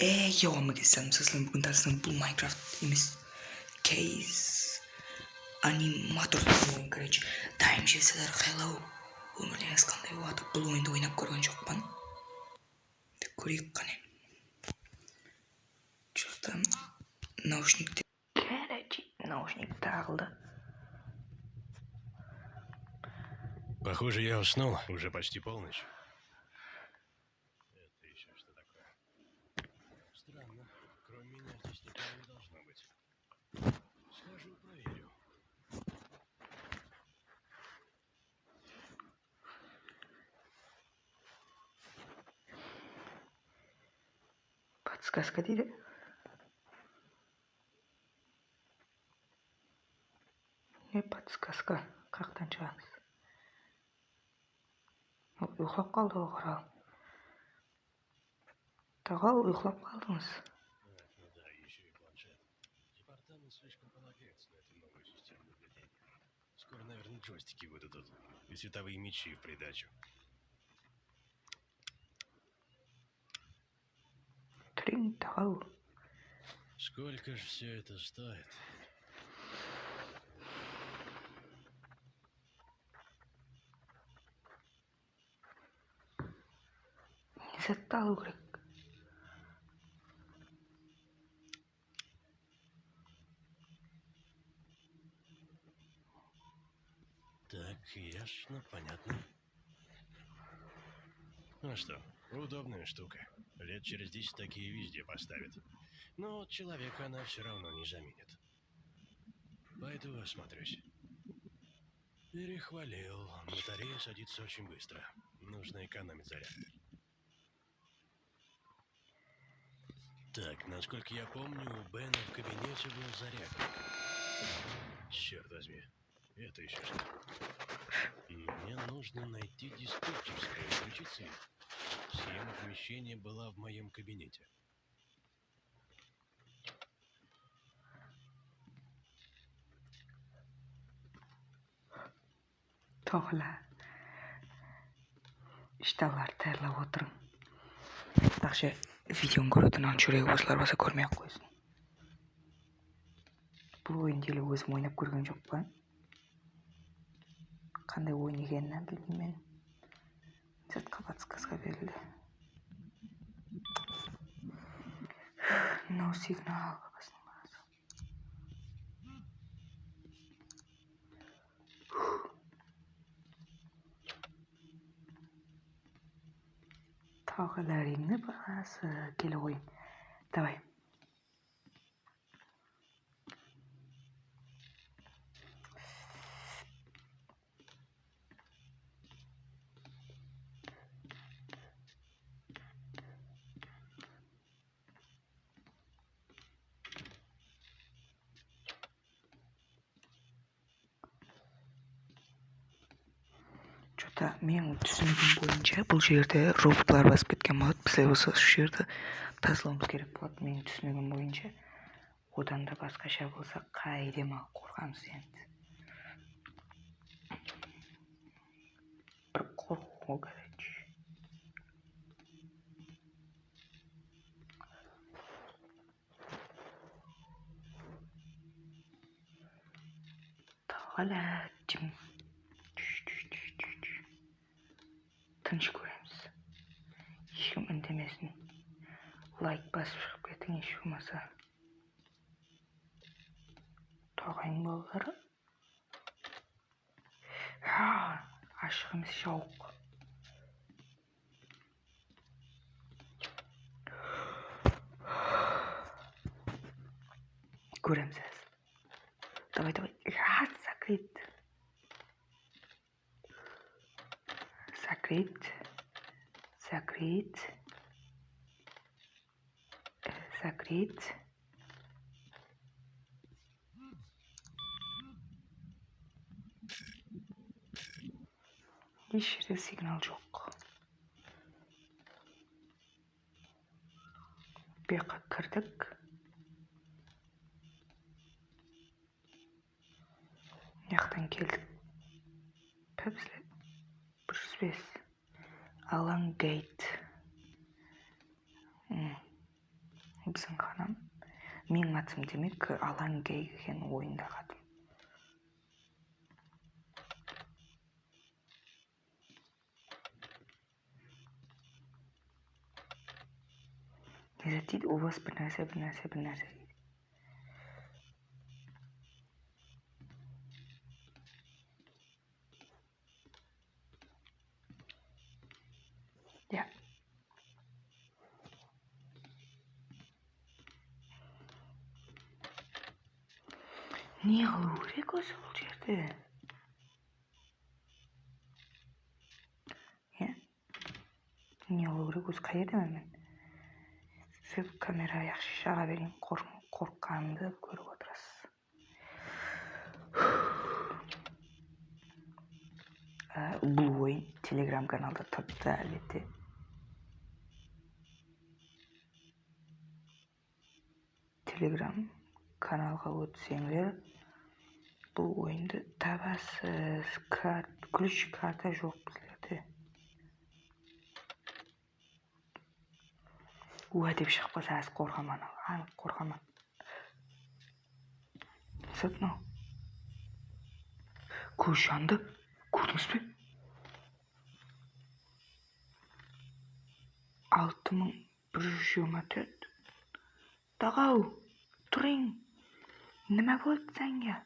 Ey yavrum geçsem sızlım bugün dersinde bu Minecraft imiz case animator oyun короче дайым жесілер hello өміріңіз қандай болады бұл ойынды ойнап көрген жоқпын Тек көрейік қане жақта наушниктер короче наушник тағылды Похоже, я уснул. Уже почти полночь. Сказка дейді Не подсказка қаяқтан шығамыз ол ұйықтап қалды ол қорал тағал ұйықтап қалдыңыз Скоро, наверное, джойстики выдадут. И световые мечи в придачу. Тағал Сколько же все это стоит? не керек Так, ясно, понятно. Ну что, удобная штука. Лет через десять такие везде поставят. Но человека она все равно не заменит. Пойду осмотрюсь. Перехвалил. Батарея садится очень быстро. Нужно экономить заряд. Так, насколько я помню, у Бена в кабинете был зарядник. Черт возьми. Это еще что? Мне нужно найти диспетчерскую и включить свет. Схема помещения была в моем кабинете. to'g'la ishtalarni tayyorlab o'tiring yaxshi videoni ko'radigan anchuragi o'zlar bo'lsa ko'rmay ақ qo'ysin бұл ойынды өзім ойнап көрген жоқпын қандай ойын екенін білмеймін Chat kapatskasga verildi. No signal babasının burası. Tağlarımın burası. Gel oyun. Давай. То менің түсінігім бойынша бұл жерде роботлар басып кеткен болады болса осы жерді тазалауымыз керек болады менің түсінігім бойынша. Одан да басқаша болса қайдем ал қорқамыз енді. Бір қорқу короче жым тыныш көреміз ешкім үндемесін лайк басып шығып кетің еш болмаса тағайын балалары Ха, ашық емес жауық көреміз қазір давай давай Ха, закрыт. Закрыт закрыт. Закрыт. Еш жерде сигнал жоқ keldik bizlar bir yuz besh alan gate. Hmm. біздің қанам менің атым демек алан гей деген ойындағы атым не дейді у вас бір нәрсе бір нәрсе бір нәрсе дейді иә не қылу керек өзі веб камера аяқ шаға берейін қор- қорыққанымды көріп отырасыз бұл ойын телеграм каналда тұрыпты әлбетте телеграм каналға өтсеңдер бұл ойынды табасыз ключ карта жоқ уа деп шығып қалса аз қорқаман анық қорқаман сәт мынау. Көз жанды көрдіңіз бе алты мың бір жүз жиырма төрт. Тағау тұрың нima bo'ldi senga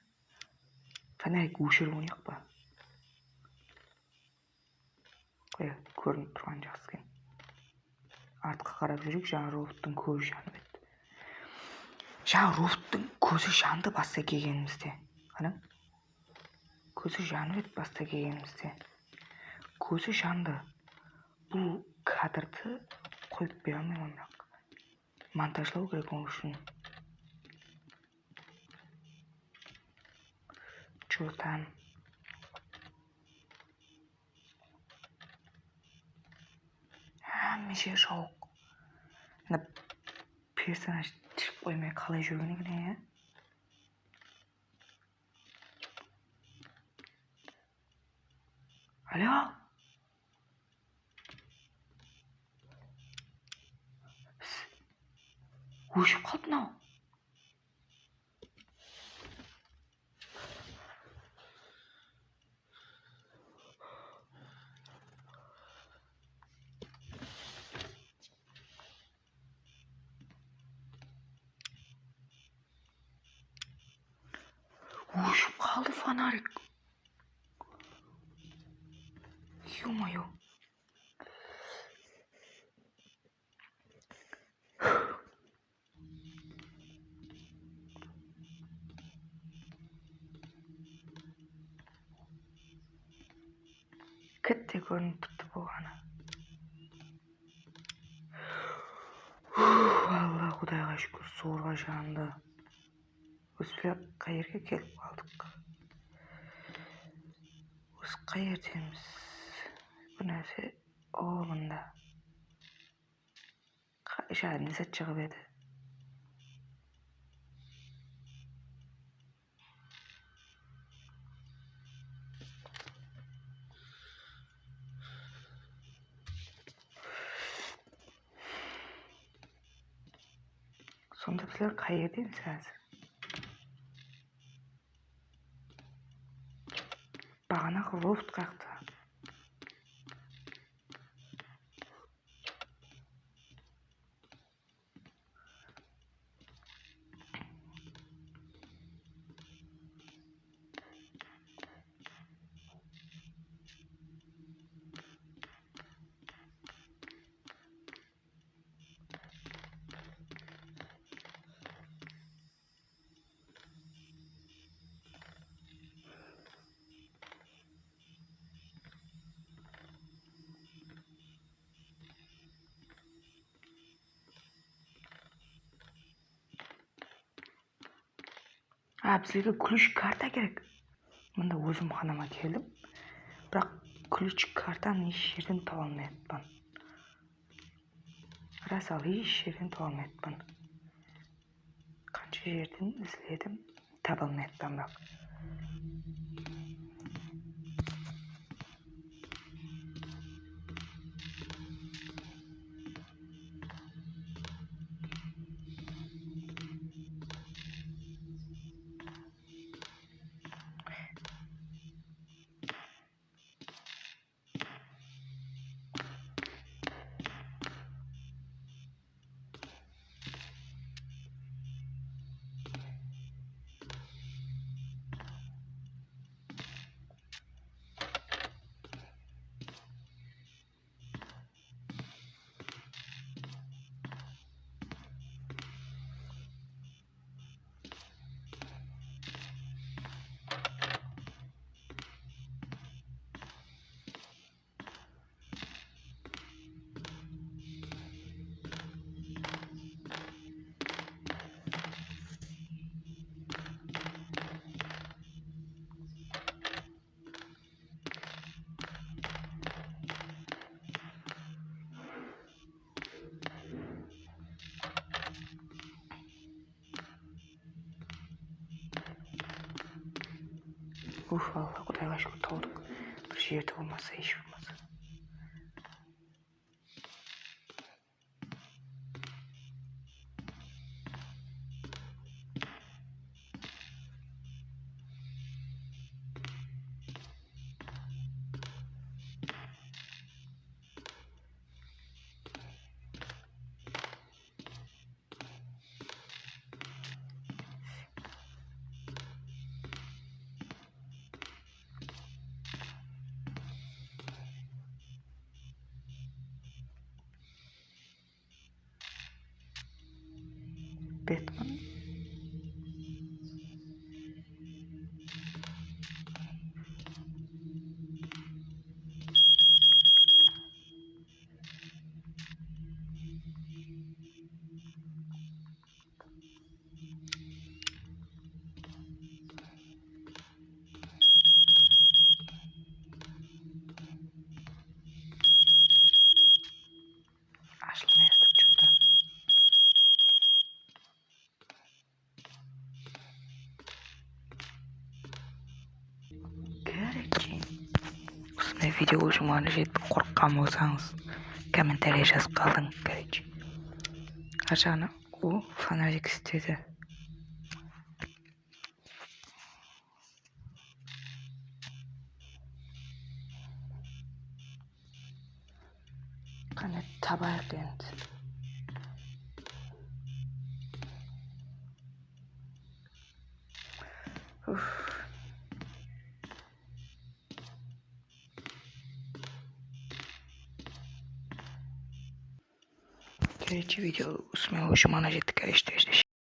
фонарик өшіріп ойнайық па? Қоя көрініп тұрған жақсы артқа қарап жүрейік жаңа роботтың көзі жанып еді жаңа роботтың көзі жанды баста келгенімізде қараң көзі жанып еді баста келгенімізде. Көзі жанды. Бұл кадрды қойып бере алмаймын монтажлау керек ол үшін. Че әмеше жауық мына персонаж түсіп қоймай қалай жүрген екен иә алло өшіп қалды мынау өшіп қалды фонарик мое кітте көрініп тұрды болғаны алла құдайға шүкір зорға жанды осы қай жерге келіп қалдық осы қай жердеміз бір нәрсе о мында не зат шығып еді сонда біздер қай жердеміз қазір бағанағы робот а бізге ключ карта керек. Мында өзім ханама келдім. Бірақ ключ картаны еш жерден таба алмай жатпан рас ал еш жерден таба алмай жатпан қанша жерден іздедім таба алмай жатпан бірақ. Uf valla Kuday'a şükür olduk. Bir şey de видео ұжыманы жетіп қорыққан болсаңыз комментарий жазып қалдың короче. Ар жағына о фонарик істеді. Қане табайық енді. Короче, видео с моего шумана жидкая, что здесь.